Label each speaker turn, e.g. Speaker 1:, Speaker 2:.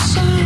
Speaker 1: in sun.